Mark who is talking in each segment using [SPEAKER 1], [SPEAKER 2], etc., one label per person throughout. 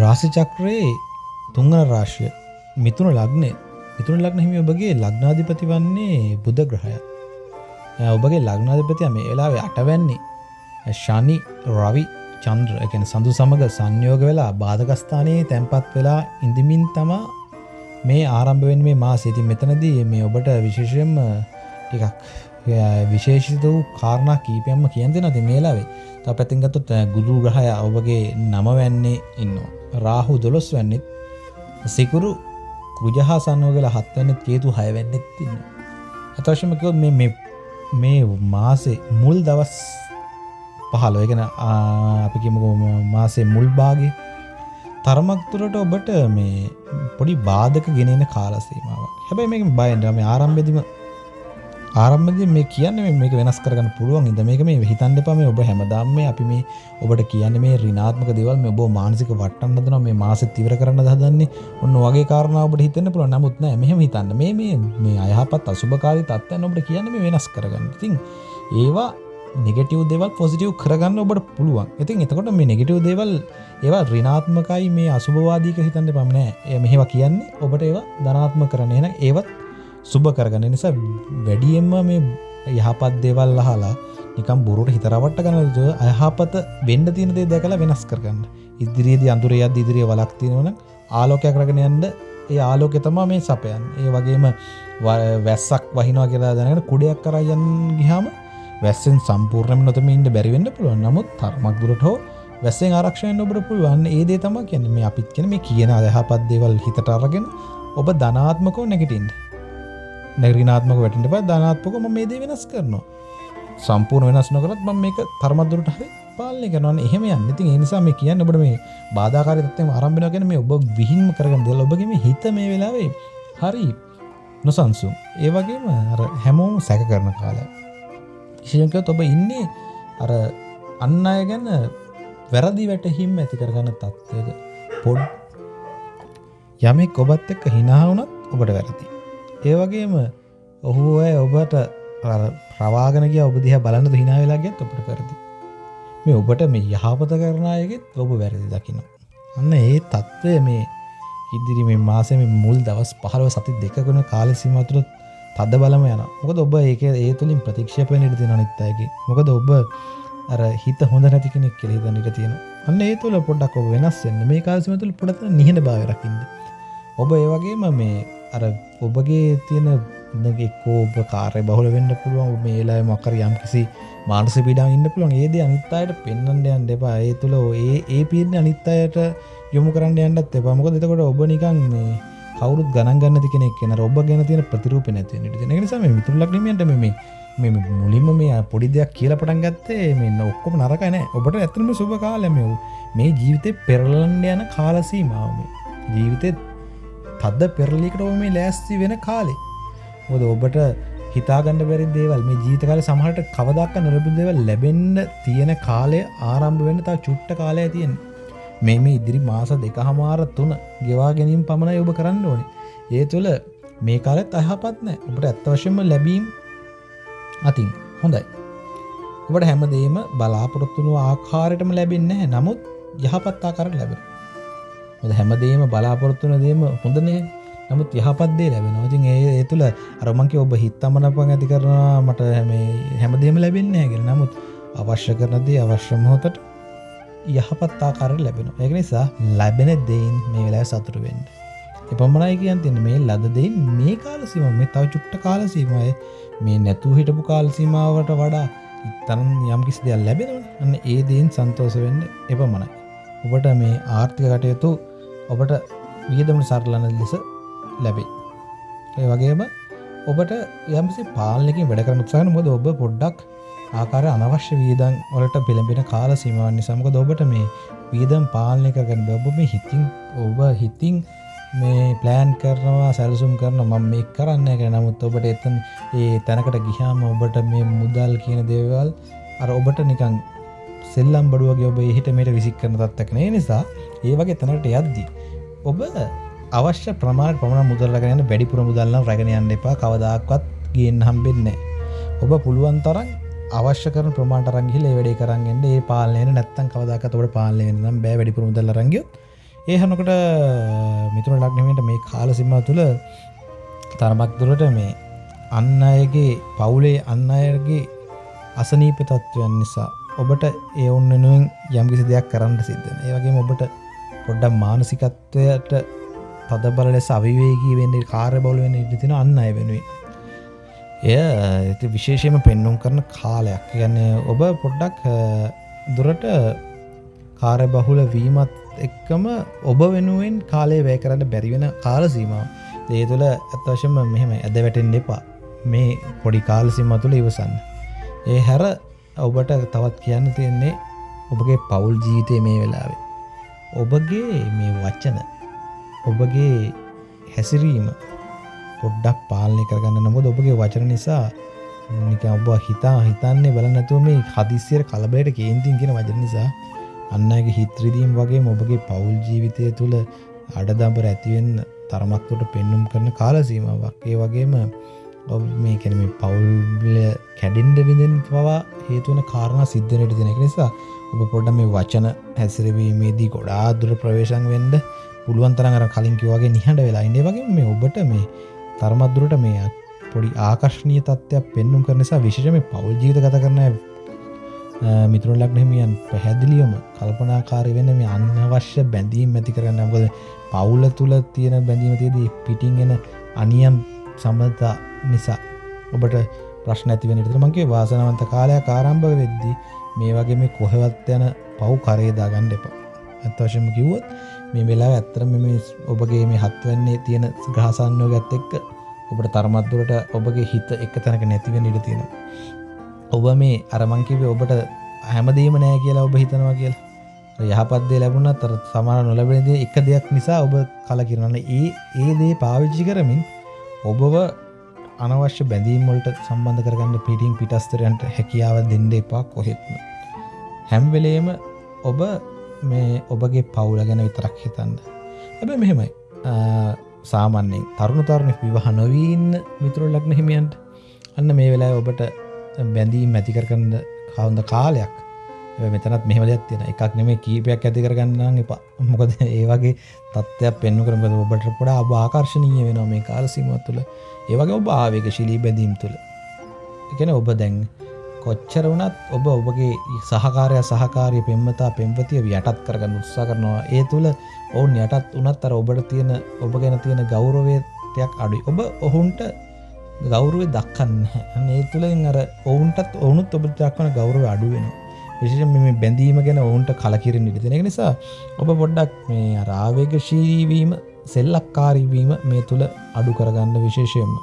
[SPEAKER 1] රාසිචක්‍රයේ තුංගන රාශය මිතුන ලග්නය මිතුන ලක්න හිමි ඔබගේ ලග්නාධිපති වන්නේ බුද්ධ ග්‍රහය. ඔබගේ ලග්නාධිපතිය මේ වෙලාවේ අටවැන්නේ ශනි රවි චන්ද්‍ර. එකන සඳු සමඟ සංයෝග වෙලා බාධකස්ථානයේ තැන්පත් වෙලා ඉඳමින් තමා මේ ආරම්භවෙන් මේ මා සිති මෙතනදී මේ ඔබට විශේෂයෙන්ම ටිකක් විශේෂිත වූ කාරණා කීපයම්ම කියන්ති නති මේලාවේ ත පැතින්ගත්තුත් ගුදු ග්‍රහය ඔබගේ නම වැන්නේ ඉන්න. රාහු දොළොස් වැන්නෙත් සිකුරු කුජහා සන්නෝගල හත්වන්න කේතු හයවැන්නෙත් තින්න. අතවශමකයොත් මේ මාසේ මුල් දවස් පහලෝ එකන අපිකිමක මාසේ මුල් බාගේ තරමක්තුරට ඔබට මේ පොඩි බාධක ගෙනෙන කාලසීමාවක් හැබැයි මේ බයන්ටම ආරම්භෙදිම ආරම්භද මේ කියන්න මේක වෙනස් කරගන්න පුළුවන් ඉද මේක මේ හිතන්ඩ පම ඔබ හැමදාම අපි මේ ඔබට කියන්න මේ රිනාත්මක දෙවල් මේ ඔබ මානසික වටන්නදන මේ මාස තිවර කරන්න දන්නේ ඔන්න වගේ කාරණාවට හිතන්න පුළ නමුත්න මෙහම හිතන්න. මේ මේ අයහපත් අසුභකාරි තත්වයන් ඔබට කියන්න මේ වෙනස් කරගන්න. ඉතින් ඒවා නෙගටව දෙවල් පොසිටව් කරගන්න ඔබට පුළුවන්. ඉතින් එතකොට මේ නෙගටව දෙවල් ඒවා රිනාත්මකයි මේ අසුභවාදීක හිතන්ට පමණෑ එය මෙහෙවා කියන්නේ ඔබට ඒවා ධනාත්ම කරන එන ඒවත් සුභ කරගන්න නිසා වැඩියෙන්ම මේ යහපත් දේවල් අහලා නිකම් බොරුට හිතරවට ගනද අයහපත වෙන්ඩ තියනදේ දැකලා වෙනස් කරගන්න. ඉදිරියේදී අඳුරයත් ඉදිරිය වලක් තියෙනවන ආලෝකයක් රගෙන යන්ඩ ඒ ආලෝකෙ තමා මේ සපයන් ඒ වගේම වැස්සක් වහිනවා කියලා දැනට කුඩයක් කරයන් ගිහාම වැස්සෙන් සම්පූර්ණම නොතම ඉන්න බැරිවෙන්න පුළුවන්. නමුත් තරමක් දුරට හෝ වැස්සෙන් ආරක්ෂයෙන් ඔබට පුළුවන්. ඒදේ තම කියන්න. මේ අපිත් කෙන මේ කියන අදහපත් දෙවල් හිතට අරගෙන ඔබ ධනාත්මකෝ නැගටින්ට නැගරිනාත්මක වැටිට ප ධනාත්මක ම මේදේ වෙනස් කරනවා. සම්පූර්ණ වෙනස් නොකරත් ම මේක තරමත්දුරට හරි පාලනය කරනවන එහෙම යන්න. ඉතින් එනිසා මේ කියන්න ඔබට මේ බාධකාරතම ආරම්භෙන ගැන මේ ඔබ විහින්ම කරගන්න දෙල ඔබගේම හිත මේ වෙලාවේ හරි නොසන්සුම් ඒ වගේම හැමෝම සැක කරන කාලා විශෂයකත් ඔබ ඉන්නේ අර අන්න අය ගැන වැරදි වැටහිම් ඇති කරගන්න තත්ත්වක පොඩ් යමෙක් ඔබත් එක්ක හිනාවනත් ඔබට වැරදි. ඒවගේම ඔහු අය ඔබට ප්‍රවාගන කිය ඔබ දිහ බලන්න හිනා වෙලාගෙත් ඔබට පැරදි. මේ ඔබට මේ යහපත කරනායගෙත් ඔබ වැරදි දකින. අන්න ඒ තත්ත්වය මේ ඉදිරි මේ මාසම මුල් දවස් පහලව සති දෙකකුණ කාල සිමතුරත් තද බලම යන මොකද ඔබ ඒක ඒ තුළින් ප්‍රතික්ෂපය නිරති අනිත්තයගේ මොකද ඔබ අර හිත හොඳ නැති කෙනෙක් කෙළෙ දනිට තියෙන අන්න ඒ තුළ පොඩ්ඩක් ඔබ වෙනස්සෙන්න්න මේ කාසම තුළ පොඩත නිහට භාවරකින්ද ඔබ ඒවගේම මේ අර ඔබගේ තියෙන එක්කෝබ කාරය බහුල වෙන්න පුළුවන් මේලා මකර යම් කිසි මානස පිඩා ඉන්න පුළුවන් ඒද අනිත්තායට පෙන්න්නට යන් දෙපා ඒ තුළ ඒ ඒ පිරණ අනිත්තායට යොමු කරන්න යන්නත් එපා. මොක දෙතකොට ඔබ නිකන් මේ කවුරුත් ගණන්ගන්න කෙනෙක් කෙන ඔබ ගැන තියෙන ප්‍රතිරූප නැති නිසා මිතුරලක් නීමට මේ මෙ මුලින්ම මේ පොඩි දෙයක් කියල පටන් ගත්තේ මෙන්න ඔක්කොම නරකන ඔබට ඇතනම සුභ කාලම මේ ජීවිතය පෙරලන්ඩ යන කාලසීමාවම ජීවිතය තද්ද පෙරලිකට ඔ මේ ලෑස්ති වෙන කාලේ? මොද ඔබට හිතාගන්න බැරි දේවල් මේ ජීතකාල සමහට කවදක් නොරබු දෙවල් ලැබෙන්න්න තියෙන කාලය ආරම්භ වෙන තා චුට්ට කාලය තියෙන් මේ මේ ඉදිරි මාස දෙක හමාර තුන ගෙවා ගැනීම් පමණ ඔබ කරන්න ඕනේ. ඒ තුළ මේ කාලත් අයහපත් නෑ. ඔබට ඇත්තවශයෙන්ම ලැබීම් අතින් හොඳයි. ඔබට හැමදේම බලාපොරොත්තුණු ආකාරයටම ලැබෙන්න නමුත් යහපත් ආකාර ලැබෙන හොද හැමදේම බලාපොරොත්තුන දේම හොඳනේ නමුත් යහපත්දේ ලැබෙන ඉතින් ඒ ඒ තුළ අරමංක ඔබ හිත්තමනපන් ඇති කරනවා. මට හැමදේම ලැබෙන්න හැගෙන නමුත් අවශ්‍ය කරනදේ අවශ්‍ය මොහොතට යහපත් ආකාර ලැබෙන එක නිසා ලැබෙන දෙයින් මේ වෙලා සතුරුවෙන්ට එපමණයි කියන් තින මේ ලද දෙයින් මේ කාලසීම මේ තව චුට්ට කාලසීමය මේ නැතු හිටපු කාල්සීමාවට වඩා ඉත්තන් යම් කිසි දෙයක් ලැබෙනවන. අන්න ඒ දේෙන් සන්තෝස වෙන්න එපමණයි. ඔබට මේ ආර්ථික කටයුතු ඔබට වියදමට සරලන ලෙස ලැබේ. ඒ වගේම ඔබට යම්සි පාලනකින් වැඩ කරන උත්සාහන මොද ඔබ පොඩ්ඩක් ආකාර අනවශ්‍ය වීදන් වලට පෙළඹෙන කාල සීමාවනි සමක ඔබට මේ වීදම් පාලනය කරගන්න ඔබ මේ හිතින් ඔබ හිතින් මේ ප්ලෑන් කරනවා සැලසුම් කරන මම මේ කරන්න එක නමුත් ඔබට එතන් ඒ තැනකට ගිහාම ඔබට මේ මුදල් කියන දේවල් අර ඔබට නිකං සෙල්ලම් බඩුවගේ ඔබ හිට මේට විසික් කරන තත්වක්නේ නිසා ඒ වගේ තැනට යද්දී ඔබ අවශ්‍ය ප්‍රමාණ ප්‍රමාණ මුදල්ලගෙන වැඩිපුර මුදල්න්න රැගෙන යන්න එපා. කවදක්වත් ගියෙන් හම්බෙන්නේ ඔබ පුළුවන් තරන් අවශ්‍ය කරන ප්‍රමාට රංගිල වැඩේ කරන්ගෙන්ට ඒ පාලනය නැත්තන් කවදක් තොට පාලනය නම් බෑ. වැඩි පුරුදල රංගියොත් ඒ හනකට මිතුර ලක්නමට මේ කාල සිම්ම තුළ තරමක් දුරට මේ අන්න අයගේ පවුලේ අන්න අයගේ අසනීප තත්ත්වයන් නිසා ඔබට ඒ ඔන්න නුවෙන් යම්කිසි දෙයක් කරන්න සිද්ධන ඒවගේ ඔබට පොඩ්ඩක් මානසිකත්වයට තදබල ලෙස අවිවේගී වෙන්නේ කාර්ය බොල වෙන ඉදිතින අන්න අය වෙනුවේ එය විශේෂයම පෙන්නුම් කරන කාලයක්. ගැන ඔබ පොඩ්ඩක් දුරට කාරය බහුල වීමත් එක්කම ඔබ වෙනුවෙන් කාලේ වැය කරන්න බැරිවෙන කාල සීමාව. ඒ තුළ ඇත්වශම මෙහෙම ඇද වැටෙන් එපා. මේ පොඩි කාලසිම තුළ ඉවසන්න. ඒ හැර ඔබට තවත් කියන්න තියෙන්නේ ඔබගේ පවුල් ජීවිතය මේ වෙලාවේ. ඔබගේ මේ වච්චන ඔබගේ හැසිරීම පොඩ්ඩක් පාලනය කරගන්න නමුද ඔබගේ වචන නිසා නික ඔබ හිතා හිතන්නේ බලනැතුව මේ හදිසිර කලබලයට කේන්තින් කියෙන වචන නිසා අන්නගේ හිත්‍රදීම් වගේ ඔබගේ පවුල් ජීවිතය තුළ අඩදම්බර ඇතිවෙන්න තරමක්කොට පෙන්නුම් කරන කාලසීමාවක්. ඒ වගේම ඔබ මේ කැනම පවුල්ල කැඩින්ඩ විඳෙන් පවා හේතුවන කාරණ සිද්ධනයට දෙනෙක නිසා ඔබ පොඩ්ඩ මේ වචන හැසිරවීමේදී ගොඩා දුර ප්‍රවේශන් වෙන්ඩ පුළුවන්තරඟර කලින්කිවගේ නිහට වෙලා ඉන්නේ. වගේ මේ ඔබට මේ තරමත්දුරට මේ පොඩි ආකර්ශණය තත්ත්වයක් පෙන්නුම් කරනසා විශෂම පවල් ජීත ගත කරන මිතුරු ලක්නහිමියන් පැහැදිලියම කල්පනාකාරය වෙන්න මේ අන්නවශ්‍ය බැඳීම් ඇති කරන්න මොකද පවුල තුළ තියෙන බැඳීමතියදී පිටිංගෙන අනියම් සම්බතා නිසා. ඔබට ප්‍රශ්න ඇතිවෙනට මගේ වාසනවන්ත කාලයක් කාරම්භ වෙද්දී මේ වගේ මේ කොහෙවත් යන පව් කරේදා ගණ්ඩ එපා. ඇත්වශම කිව්වොත් මේ වෙලා ඇත්තර මෙම ඔබගේ මේ හත්වන්නේ තියෙන ග්‍රහසන්නෝ ගත් එක්ක ඔබට තරමත්දුරට ඔබගේ හිත එක තැනක නැතිවෙන ඉට තියෙන ඔබ මේ අරමංකිවේ ඔබට හැමදීම නෑ කියලා ඔබ හිතනවා කියලා. යහපත්දේ ලැබුණ තර සමාන නොලබෙනදේ එක දෙයක් නිසා ඔබ කල කිරන්න ඒ ඒ දේ පාවිච්චි කරමින් ඔබව අනවශ්‍ය බැඳීම්වලට සම්බන්ධ කරගන්න පිටිං පිටස්තරයන්ට හැකියාව දෙන්න එපා කොහෙත්ම. හැම්වෙලේම ඔබ මේ ඔබගේ පවුල ගැන විතරක් හිතන්න. ඇබ මෙහෙමයි. සාමන්‍යෙන් තරුණු තරුණ විවාහ නොවීන්න මිතුරු ලක්න හිමියන්ට අන්න මේ වෙලා ඔබට බැඳීම් මැතිකර කරන්න කවුන්ද කාලයක් මෙතනත් මෙහම දෙයක් තියෙන එකක් නෙමේ කීපයක් ඇති කරගන්න එපා. මොකද ඒවගේ තත්ත්වයක් පෙන්නු කරම ඔබට පොඩා ආකර්ශණීය වෙනවා මේ කාලසිීමත් තුළ. ඒවගේ ඔබ ආවේක ශිලී බැඳීම් තුළ. එකන ඔබ දැන් කොච්චර වනත් ඔබ ඔබගේ සහකාරය සහකාරය පෙම්මතා පෙම්පතිය යටත් කරගන්න උත්සා කරනවා. ඒ තුළ ඔවුන් යටත් උනත් අර ඔබට තියෙන ඔබ ගැන තියෙන ගෞරවයතයක් අඩුයි. ඔබ ඔහුන්ට ගෞරුවේ දක්කන්න ඒ තුළින් අර ඔවුන්ටත් ඔවුනුත් ඔබ දක්වන ගෞරව අඩුවෙන විශෂ මෙ බැඳීම ගැන ඔවුන්ට කලකිරෙන් ඉදිෙනෙක නිසා ඔබ පොඩ්ඩක් මේ රාවේග ශීරීවීම සෙල්ලක්කාරීවීම මේ තුළ අඩු කරගන්න විශේෂයෙන්ම.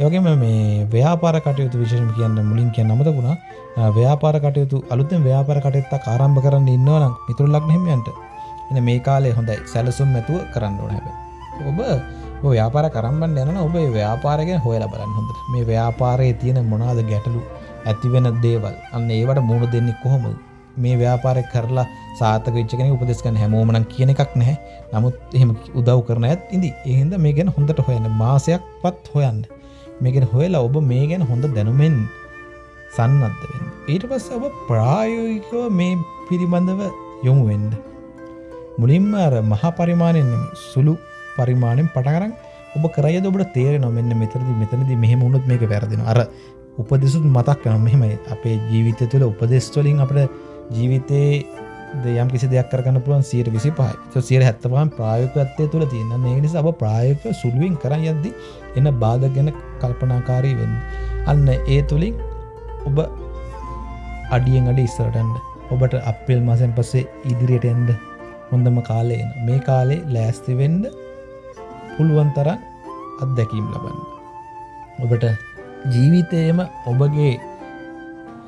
[SPEAKER 1] යෝගේම මේ ව්‍යාපාර කටයුතු විශෂම කියන්න මුලින් කිය නමතකුණා ව්‍යාපාර කටයුතු අලුතෙන් ව්‍යාපාර කටයුත්තා ආරම්භ කරන්න ඉන්නවනම් මිතුරු ලක් හෙමයන්ට. එන මේ කාලේ හොඳයි. සැලසුම් ඇතුව කරන්න ඕන හැබ ඔබ ව්‍යාපාර කරම්බන්න යන ඔබ ව්‍යාපාරගෙන හොයලා බලන්න හොඳ මේ ව්‍යාපාරයේ තියෙන මොනාද ගැටලු? ඇතිවෙන දේවල්. අන්න ඒවට මුණ දෙන්නේ කොහොමද? මේ ව්‍යාපාරය කරලා සාතක විච්චගෙන උපදෙස්කන හැමෝමනන් කියන එකක් නැහැ. නමුත් එහෙම උදව් කරන ඇත් ඉදි එහින්ද මේ ගැන හොඳට හොයන්න මාසයක් පත් හොයන්න මේගෙන හොයලා ඔබ මේ ගැන හොඳ දැනුමෙන් සන්නද්ධ වෙන්න. ඊට පස්ස ඔබ ප්‍රායෝගිකව මේ පිළිබඳව යොමු වෙන්ඩ මුලින්ම අර මහා පරිමාණයෙන් සුළු පරිමාණයෙන් පටකරන් ඔබ කරය ඔබට තේර නොමෙන්න මෙතරදි මෙතනද මෙහෙම උුණුත් මේක වැරදින අර උපදෙසුත් මතක් කන මෙහෙමයි. අපේ ජීවිත තුළ උපදෙස්වලින් අපට ජීවිතයේ යම් කිසි දෙයක් කරන්න පුළුවන් සියට විසි පහ සියට හැත්තපහන් ප්‍රායකත්තය තුළ තියන්න ඒ නිසා අප ප්‍රායක සුළුවෙන් කරන්න යද්දි එන්න බාධ ගැන කල්පනාකාරී වෙන්න. අන්න ඒ තුළින් ඔබ අඩියෙන් අඩ ඉස්සරටන්ඩ ඔබට අපිල් මසෙන් පස්සේ ඉදිරියට එන්ඩ හොඳම කාලයන මේ කාලේ ලෑස්තිවෙන්ඩ පුළුවන් තරන් අත්දැකීම් ලබන්න. ඔබට ජීවිතයම ඔබගේ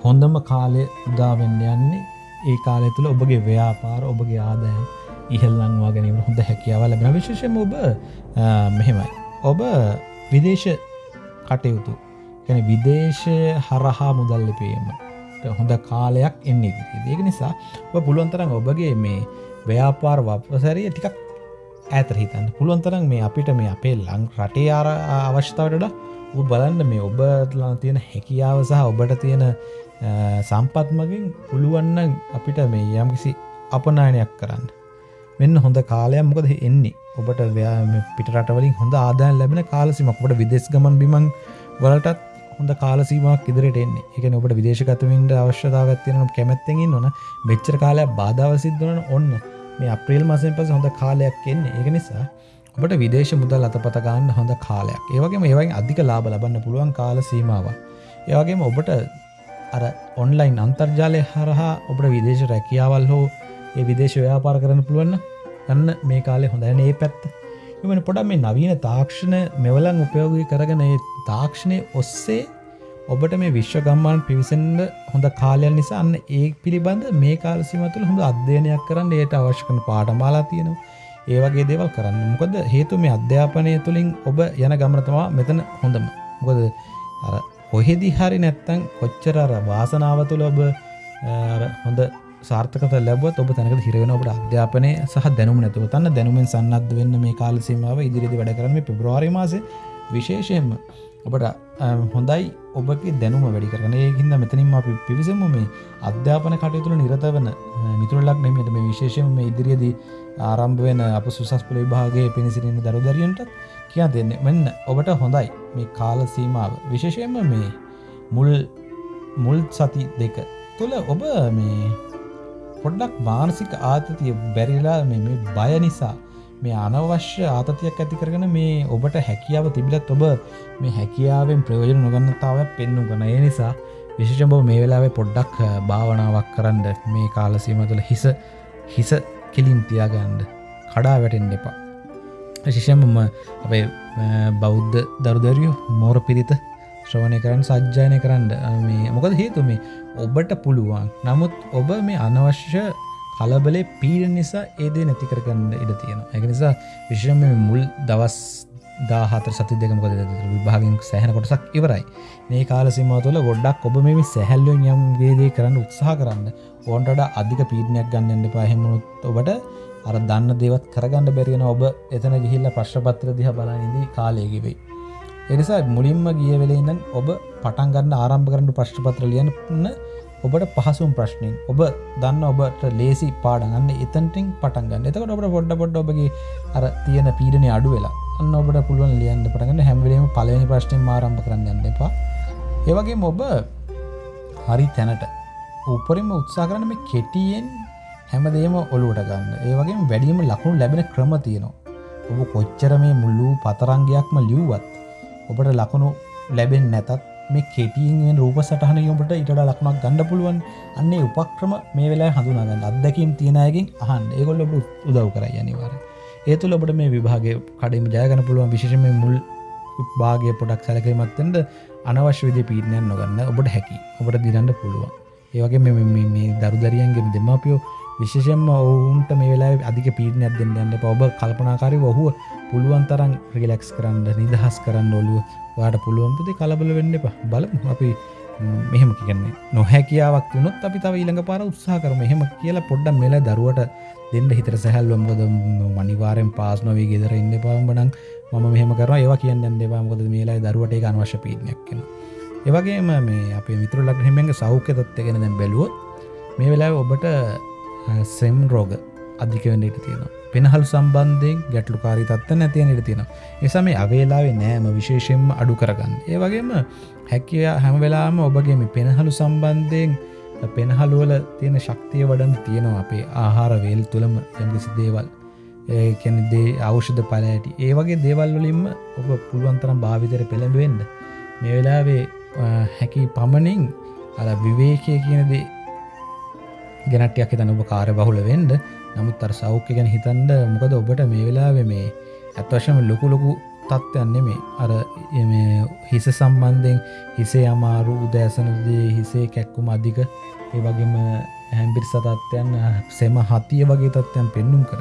[SPEAKER 1] හොඳම කාලය උදාවෙන්න යන්නේ ඒ කාලය තුළ ඔබගේ ව්‍යාපාර ඔබගේ ආදායම් ඉහල්ලංවා ගැනීම හොඳ හැකියාව ලැබෙන විශේෂම ඔබ මෙහෙමයි. ඔබ විදේශ කටයුතු ගැන විදේශය හරහා මුදල් ලිපීම හොඳ කාලයක් එන්න ඉදිරි ඒක නිසා ඔබ පුළුවන්තරන් ඔබගේ මේ ව්‍යාපාර වපසැරිය ටිකක් ඇතර හිතන්න. පුළුවන්තරන් මේ අපිට මේ අපේ ලං රටේ ආර අවශ්‍යතාවටට බලන්න මේ ඔබ තියෙන හැකියාව සහ ඔබට තියෙන සම්පත්මගින් පුළුවන්න අපිට මේ යම්කිසි අපනායනයක් කරන්න. මෙන්න හොඳ කාලයක් මොකද එන්නේ? ඔබට පිටරටවලින් හොඳ ආදායන් ලැබෙන කාලසිමක්කට විදෙස් ගමන් බිමන් වලටත් හොඳ කාලසීමක් ඉදිරිට එන්නේ. එක ඔබට විදේශගතමින්ට අවශ්‍යතාවත්තියන කැමැත්තෙකින් නොන මෙච්චර කාලයක් බාධාව සිද්ධන ඔන්න. මේ අප්‍රේල් මසෙන් පස හොඳ කාලයක් එන්නේ. එක නිසා ඔබට විදේශ මුදල් අතපත ගන්න හොඳ කාලයක්. ඒවගේ ඒවයි අධික ලාබ ලබන්න පුළුවන් කාල සීමාව ඒවගේම ඔබට අර ඔන්ලයින් අන්තර්ජාලය හරහා ඔබට විදේශ රැකියාවල් හෝ ඒ විදේශ ව්‍යාපාර කරන්න පුළුවන්න ගන්න මේ කාලේ හොඳන ඒ පැත්ත. එමන පොඩ මේ නවීන තාක්ෂණ මෙවලන් උපයෝගී කරගන ඒ තාක්ෂණය ඔස්සේ ඔබට මේ විශ්ව ගම්මාන් පිවිසන්ඩ හොඳ කාලයන් නිසා අන්න ඒ පිළිබඳ මේ කාලසිමතුළ හොඳ අධ්‍යයනයක් කරන්න ඒයට අවශ්‍යකන පාටමාලා තියෙනවා. ඒවගේ දේවල් කරන්න. මොකද හේතු මේ අධ්‍යාපනය තුළින් ඔබ යන ගමනතවා මෙතන හොඳම. මොකද කොහෙදි හරි නැත්තං කොච්චරර වාසනාව තුළ ඔබ හොඳ සාර්ථකත ලැබත් ඔබ තැනක හිරවෙන ඔබට අධ්‍යාපනය සහ දැනුම නැතුව තන්න දැනුමෙන් සන්නත් වෙන්න මේ කාලසීමාව ඉදිරිදි වැඩ කරම පෙබ්‍රවාරි මාස විශේෂයෙන්ම ඔබට හොඳයි ඔබගේ දැනුම වැඩි කරන ඒහින්ද මෙතනින් අපි පිවිසම මේ අධ්‍යාපන කටයුතුළ නිරත වන මිතුරලක් නෙමට මේ විශේෂම මේ ඉදිරියේදී ආරම්භ වෙන අප සුසස් පලේ භාගේ පිණිසිරන්න දරුදරියන්ට කියා දෙන්න මෙන්න. ඔබට හොඳයි. මේ කාල සීමාව. විශේෂයෙන්ම මේ මුල් මුල් සති දෙක තුළ ඔබ මේ පොඩ්ඩක් මානසික ආතතිය බැරිලා මේ බය නිසා මේ අනවශ්‍ය ආතතියක් ඇති කරගෙන මේ ඔබට හැකියාව තිබිලත් ඔබ මේ හැකියාවෙන් ප්‍රයෝජන නොගන්නතාව පෙන්නු ගන ඒ නිසා විශෂභ මේ වෙලාවේ පොඩ්ඩක් භාවනාවක් කරන්න මේ කාලසීම තුළ හිස හිස කෙලින් තියාගන්ඩ කඩා වැටෙන් එපා. ශිෂයමම අපේ බෞද්ධ දරුදරියෝ මෝර පිරිත ශ්‍රවණය කරන්න සජ්ජායනය කරන්න මේ මොකද හේතු මේ ඔබට පුළුවන්. නමුත් ඔබ මේ අනවශ්‍ය කලබලේ පීර නිසා ඒදේ නැති කරගන්න ඉඩ තියෙන එක නිසා විශ්‍රම මුල් දවස් දාහතර සති දෙකමකද විභාගෙන් සෑහන කොටසක් ඉවරයි. මේ කාල සිම තුළ ගොඩක් ඔබ මේ සැහැල්ලුවෙන් යම් වේදේ කරන්න උත්සාහ කරන්න ඕන්ටට අධික පීඩනයක් ගන්නන්න පහෙමුණුත් ඔබට අර දන්න දෙවත් කරගන්න බැරිගෙන ඔබ එතන ගිහිල්ල ප්‍රශ්පත්‍ර දිහ බලනිදී කාලයකිවෙයි එනිසා මුලින්ම ගිය වෙලෙඉන්න ඔබ පටන්ගන්න ආරම්භ කරන්න ප්‍රශ්පත්‍ර ලියන්න ඔබට පහසුම් ප්‍රශ්නයෙන් ඔබ දන්න ඔබට ලේසි පාඩගන්න එතන්ටිං පටන්ගන්න එතකට ඔබට පොඩ්ඩ පොඩ්ඩ ඔබගේ අර තියෙන පීඩනය අඩු වෙලා අන්න ඔබට පුළුවන් ලියන්න පටගන්න හැමලීම පලවෙනි ප්‍රශ්නයෙන් මාරම්භ කරන්න යන්න එපා. ඒවගේ ඔබ හරි තැනට උපරිම උත්සා කරන මේ කෙටියෙන් හැමදේම ඔලුවට ගන්න. ඒවගේ වැඩීම ලකුණු ලැබෙන ක්‍රම තියෙනවා. ඔබ කොච්චර මේ මුල්ලූ පතරංගයක්ම ලියව්වත් ඔබට ලකුණු ලැබෙන් නැතත් මේ කෙටියෙන් රූප සටහන යොමට ඉට ලක්ුණක් ගණඩ පුළුවන්. අන්නේ උපක්‍රම මේ වෙලා හඳුනාගන්න අදකින් තියෙනයකින් අහන් ඒගොල්ල උදව් කරයි අනිවාර ඒතුල ඔබට මේ විභාගේ කඩම ජයගන පුළුවන්. විශෂම මුල් භාගය පොඩක් සැලකීමත්තෙන්ට අනවශ්‍ය විදි පීටනයන් නොගන්න ඔබට හැකි ඔබට දිරන්න පුළුවන්. ඒවගේ මේ දරුදරියන්ගෙන් දෙමාපියෝ විශෂෙන්ම ඔවුන්ට මේ වෙලා අධික පීටනයක් දෙන්න යන්න ඔබ කල්පනාකාරි ඔහුව පුළුවන් තරන් රිලෙක්ස් කරන්න නිදහස් කරන්න ඔලුව වාට පුළුවන්පති කලබල වෙන්න එප. බලමු අපි මෙහෙම කියන්නේ. නොහැකියාවක් වුණොත් අපි තව ඊළඟ පාර උත්සා කරම. එහෙම කියලා පොඩ්ඩම් මෙල දරුවට දෙන්න හිතර සැහැල්වම්ගොද මනිවාරෙන් පාස් නොවී ගෙදර ඉන්න පාම්බනං මම මෙහම කර ඒවා කියන්න දෙවාමකොද මේලා දරුවට අනවශ්‍ය පීනයක් කියෙන ඒවගේම මේ අප මිතුර ලක් හෙමෙන්ගේ සෞඛ්‍ය තත්වගෙන දැම් බැලුවොත් මේ වෙලා ඔබට සෙම් රෝග අධික වෙන්නට තියෙනවා. පෙනහල් සම්බන්ධයෙන් ගැටලුකාරි තත්ත නැතියනට තියෙන එසම මේ අවේලාවේ නෑම විශේෂයෙන්ම අඩු කරගන්න. ඒ වගේම හැකිය හැම වෙලාම ඔබගේම පෙනහලු සම්බන්ධයෙන් පෙනහලුවල තියෙන ශක්තිය වඩන් තියෙනවා අපේ ආහාර වේල් තුළම යම්කිසි දේවල්. කැනෙදේ අවෂධ පලඇටි ඒ වගේ දේවල් වලින්ම ඔබ පුළුවන්තරම් භාවිතර පෙළඹවෙන්න මේ වෙලාවේ හැකි පමණින් අ විවේකය කියනදේ ගැනටයක් තන ඔබ කාර බහුල වෙන්ඩ නමුත් අර සෞඛ්‍ය ගැන හිතන්ඩ මොකද ඔබට මේ වෙලාව මේ ඇත්වශම ලොකු ලොකු තත්ත්වයන්නේ මේ අර හිස සම්බන්ධයෙන් හිසේ අමාරු උදෑසනදේ හිසේ කැක්කුම අධික ඒ වගේම හැම්පිරි සතත්වයන් සෙම හතිය වගේ තත්ත්වයන් පෙන්නුම් කර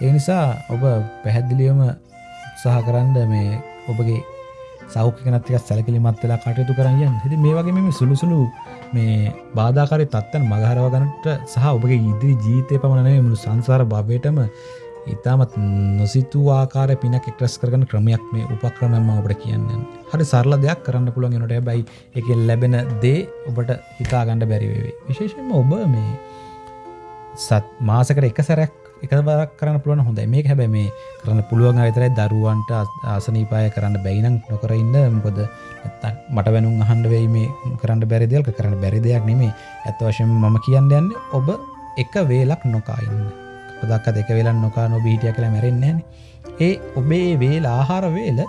[SPEAKER 1] ඒ නිසා ඔබ පැහැදිලියම උත්සාහ කරන්න මේ ඔබගේ සෞඛ්‍යනතික සැලකිලිමත් වෙලා කටයුතු කරන්න හිති මේ වගේ මෙම සුළුසුළු මේ බාධාකාරය තත්වන මගහරව ගනට සහ ඔබගේ ඉදිරි ජීතය පමණනේ මුළු සංසාර භවයටම ඉතාමත් නොසිතු ආකාර පිනක් එක්ට්‍රස් කරන ක්‍රමයක් මේ උපක්‍රමම ඔබට කියන්න. හරි සරල දෙයක් කරන්න පුළුවන් නොට බයි එක ලැබෙන දේ ඔබට හිතා ගණඩ බැරිවේ විශේෂෙන්ම ඔබ මේ සත් මාසකට එක සැරැක් එක බරක් කරන්න පුළුවන් හොඳයි. මේ හැබැ මේ කරන්න පුළුවන් අතරයි දරුවන්ට ආසනීපාය කරන්න බැයිනම් නොකරඉන්න මොකද මට වැනුම් අහන්ඩ වෙයි මේ කරන්න බැරිදල්ක කරන්න බැරි දෙයක් නෙමේ ඇත්ත වශයෙන් මම කියන්න යන්න ඔබ එක වේලක් නොකාඉන්න පදක්ක දෙක වෙලන් නොකා නොබීටිය කළ මැරෙන්නේ ඒ ඔබේ වේල ආහාර වේල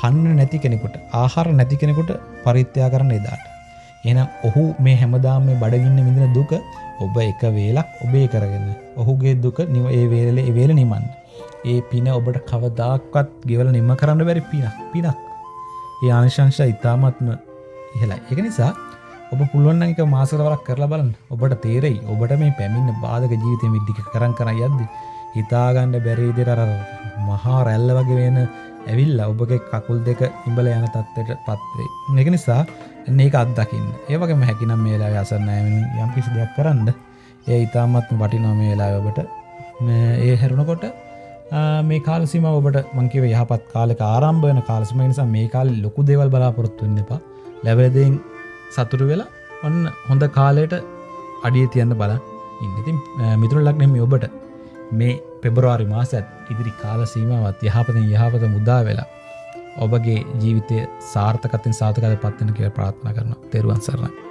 [SPEAKER 1] කන්න නැති කෙනෙකුට ආහාර නැති කෙනෙකුට පරිත්‍යයා කරන්න එදාට. එනම් ඔහු මේ හැමදාම මේ බඩගින්න විඳින දුක ඔබ එක වේලක් ඔබේ කරගෙන ඔහුගේ දුක නිව ඒ වේලේ වේල නිමන්න ඒ පින ඔබට කවදාක්වත් ගෙවල නිම කරන්න බැරි පිනක් පිනක්. ඒ ආනිශංශ ඉතාමත්ම ඉහලා එක නිසා ඔබ පුළුවන්න්නක මාසරවරක් කරලා බලන්න. ඔබට තේරෙයි. ඔබට මේ පැමින්න බාධක ජීවිතය විද්ධික කරන් කර යද්දි හිතාගණ්ඩ බැරේදෙර අර මහා රැල්ල වගේ වෙන ඇවිල්ල ඔබගේ කකුල් දෙක ඉඹල යන තත්වට පත්වේ එක නිසා ඒක අත්දකින්න. ඒවගේම හැකිනම් මේලා අසන්නෑමෙන යම් කිසි දෙයක් කරන්න. ඒ ඉතාමත්ම වටිනොම වෙලා ඔබට. ඒ හැරුණකොට මේ කාලසිම ඔබට මංකිව යහපත් කාලක ආරම්භයන කාලසිම නිසා මේ කාල ලොකු දෙවල් බලාපොරොත්තුන්න එපා. ලැබදෙන් සතුරු වෙලා ඔන්න හොඳ කාලයට අඩිය තියන්න බල ඉන්නඉතින් මිතුරු ලක්නෙම ඔබට මේ පෙබරවාරි මාසත් ඉදිරි කාල සීමවත් යහපතෙන් යහපත මුදා වෙලා ඔබගේ ජීවිතය සාර්ථකතින් සාතකද පත්වන කිය ප්‍රාත්න කරන තෙරුවන් සරණ